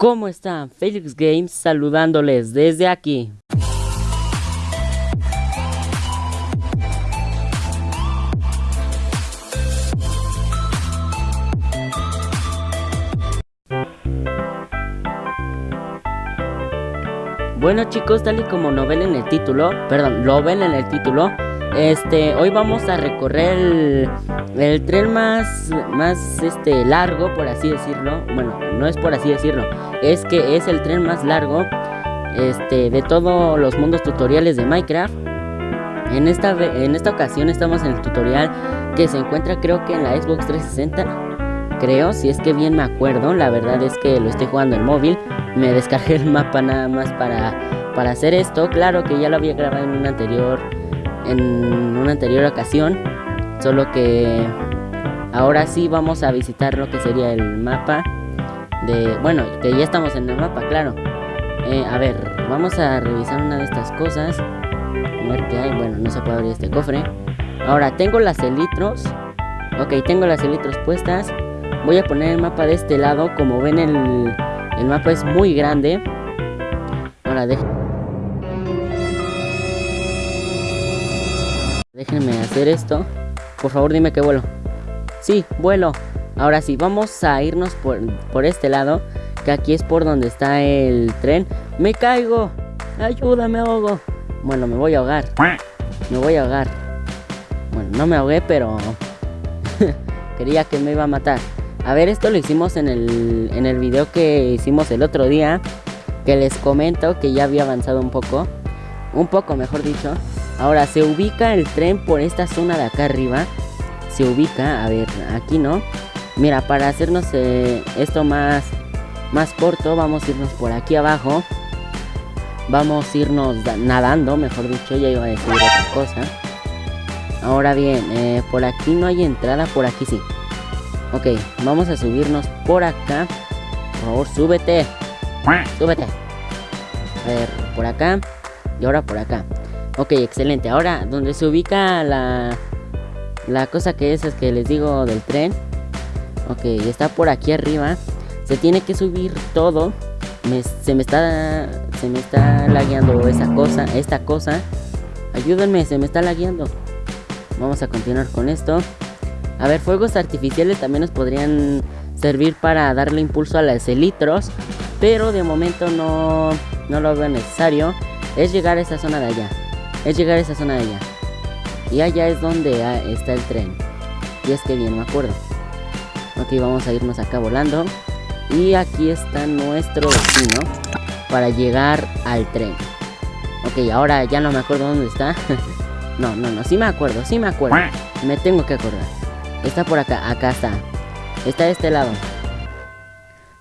¿Cómo están? Felix Games saludándoles desde aquí. Bueno chicos, tal y como lo ven en el título, perdón, lo ven en el título, este, hoy vamos a recorrer el, tren más, este, largo, por así decirlo. Bueno, no es por así decirlo, es que es el tren más largo, este, de todos los mundos tutoriales de Minecraft. En esta, ocasión estamos en el tutorial que se encuentra creo que en la Xbox 360 creo, si es que bien me acuerdo, la verdad es que lo estoy jugando en móvil, me descargué el mapa nada más para, para hacer esto, claro que ya lo había grabado en una anterior, en una anterior ocasión, solo que ahora sí vamos a visitar lo que sería el mapa de, bueno, que ya estamos en el mapa, claro, eh, a ver, vamos a revisar una de estas cosas, a ver qué hay, bueno, no se puede abrir este cofre, ahora tengo las elitros, ok, tengo las elitros puestas, Voy a poner el mapa de este lado. Como ven, el, el mapa es muy grande. Ahora, déjenme hacer esto. Por favor, dime que vuelo. Sí, vuelo. Ahora sí, vamos a irnos por, por este lado. Que aquí es por donde está el tren. ¡Me caigo! ¡Ayuda, me ahogo! Bueno, me voy a ahogar. Me voy a ahogar. Bueno, no me ahogué, pero... Quería que me iba a matar. A ver, esto lo hicimos en el, en el video que hicimos el otro día. Que les comento que ya había avanzado un poco. Un poco, mejor dicho. Ahora, se ubica el tren por esta zona de acá arriba. Se ubica, a ver, aquí no. Mira, para hacernos eh, esto más, más corto, vamos a irnos por aquí abajo. Vamos a irnos nadando, mejor dicho, ya iba a decir otra cosa. Ahora bien, eh, por aquí no hay entrada, por aquí sí. Ok, vamos a subirnos por acá. Por favor, súbete. Súbete. A ver, por acá. Y ahora por acá. Ok, excelente. Ahora, donde se ubica la, la cosa que es, es que les digo del tren. Ok, está por aquí arriba. Se tiene que subir todo. se me está se me está lagueando esa cosa, esta cosa. Ayúdenme, se me está lagueando. Vamos a continuar con esto. A ver, fuegos artificiales también nos podrían servir para darle impulso a las elitros. Pero de momento no, no lo veo necesario. Es llegar a esa zona de allá. Es llegar a esa zona de allá. Y allá es donde ah, está el tren. Y es que bien me acuerdo. Ok, vamos a irnos acá volando. Y aquí está nuestro destino para llegar al tren. Ok, ahora ya no me acuerdo dónde está. no, no, no, sí me acuerdo, sí me acuerdo. Me tengo que acordar. Está por acá, acá está. Está de este lado.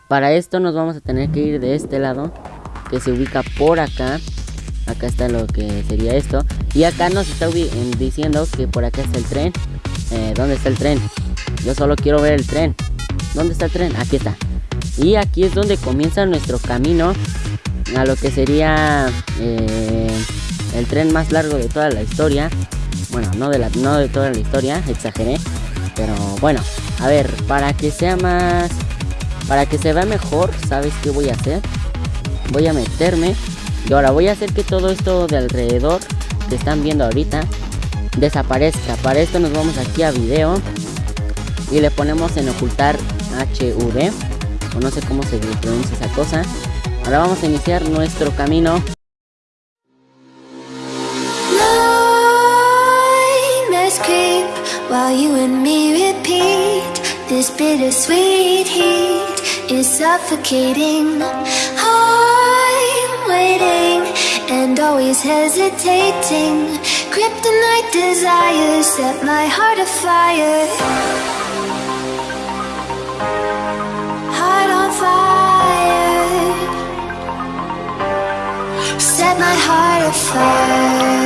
Para esto nos vamos a tener que ir de este lado. Que se ubica por acá. Acá está lo que sería esto. Y acá nos está diciendo que por acá está el tren. Eh, ¿Dónde está el tren? Yo solo quiero ver el tren. ¿Dónde está el tren? Aquí está. Y aquí es donde comienza nuestro camino a lo que sería eh, el tren más largo de toda la historia. Bueno, no de, la, no de toda la historia, exageré. Pero bueno, a ver, para que sea más... Para que se vea mejor, ¿sabes qué voy a hacer? Voy a meterme. Y ahora voy a hacer que todo esto de alrededor que están viendo ahorita desaparezca. Para esto nos vamos aquí a video. Y le ponemos en ocultar HV. O no sé cómo se pronuncia esa cosa. Ahora vamos a iniciar nuestro camino. While you and me repeat This bittersweet heat is suffocating waiting and always hesitating. Kryptonite desires set my heart afire. Heart on fire. Set my heart afire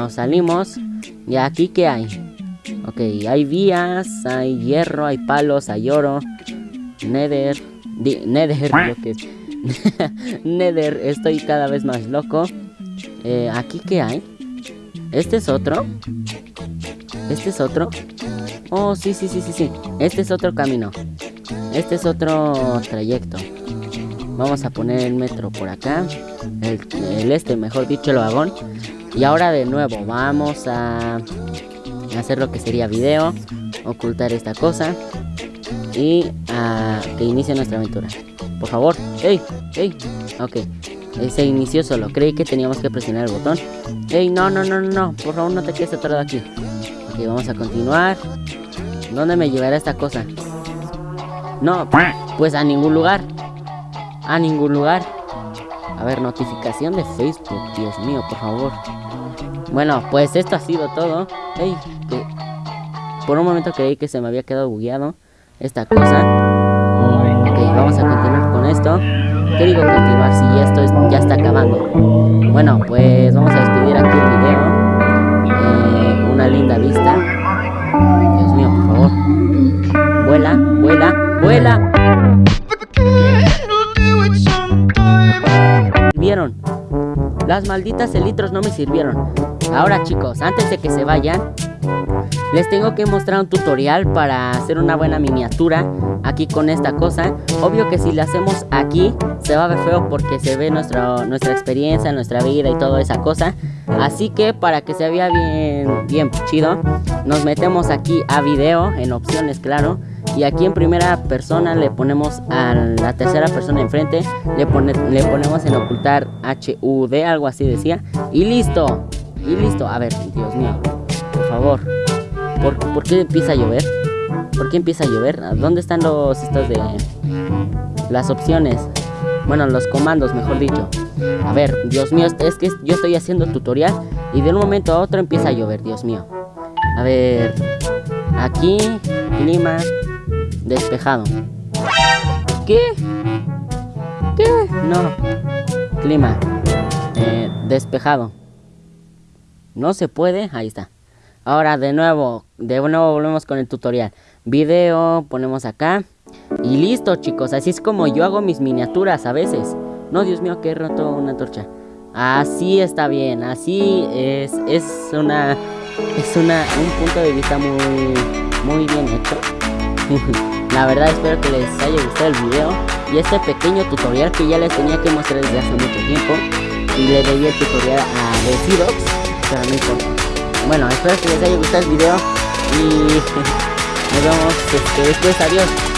nos salimos. ¿Y aquí qué hay? Ok, hay vías, hay hierro, hay palos, hay oro. Nether. nether, lo que es. nether, estoy cada vez más loco. Eh, ¿Aquí qué hay? ¿Este es otro? ¿Este es otro? Oh, sí, sí, sí, sí, sí. Este es otro camino. Este es otro trayecto. Vamos a poner el metro por acá. El, este, mejor dicho, el vagón. Y ahora de nuevo, vamos a hacer lo que sería video. Ocultar esta cosa. Y a que inicie nuestra aventura. Por favor. ¡Ey! ¡Ey! Ok. Eh, se inició solo. Creí que teníamos que presionar el botón. ¡Ey! No, no, no, no, no. Por favor, no te quedes atorado aquí. Ok, vamos a continuar. ¿Dónde me llevará esta cosa? No, pues a ningún lugar. A ningún lugar. A ver, notificación de Facebook. Dios mío, por favor. Bueno, pues esto ha sido todo. Ey, que... Por un momento creí que se me había quedado bugueado esta cosa. Ok, vamos a continuar con esto. ¿Qué digo continuar si esto ya está acabando? Bueno, pues vamos a despedir aquí el video. Eh, una linda vista. Dios mío, por favor. Vuela, vuela, vuela. Las malditas elitros no me sirvieron. Ahora chicos, antes de que se vayan, les tengo que mostrar un tutorial para hacer una buena miniatura aquí con esta cosa. Obvio que si la hacemos aquí se va a ver feo porque se ve nuestra, nuestra experiencia, nuestra vida y toda esa cosa. Así que para que se vea bien, bien chido, nos metemos aquí a video, en opciones claro. Y aquí en primera persona le ponemos a la tercera persona enfrente, le, ponemos en ocultar HUD, algo así decía. Y listo, y listo. A ver, Dios mío, por favor. ¿Por, ¿por qué empieza a llover? ¿Por qué empieza a llover? ¿Dónde están los estos de las opciones? Bueno, los comandos, mejor dicho. A ver, Dios mío, es que yo estoy haciendo tutorial y de un momento a otro empieza a llover, Dios mío. A ver, aquí, clima, despejado. ¿Qué? ¿Qué? No. Clima, eh, despejado. No se puede, ahí está. Ahora de nuevo, de nuevo volvemos con el tutorial. Video, ponemos acá. Y listo chicos, así es como yo hago mis miniaturas a veces. No, Dios mío, que he roto una torcha. Así está bien, así es, es una, es una, un punto de vista muy, muy bien hecho. La verdad espero que les haya gustado el video y este pequeño tutorial que ya les tenía que mostrar desde hace mucho tiempo. Y le debí el tutorial a Decidox, pero no importa. Bueno, espero que les haya gustado el video y nos vemos este, después. Adiós.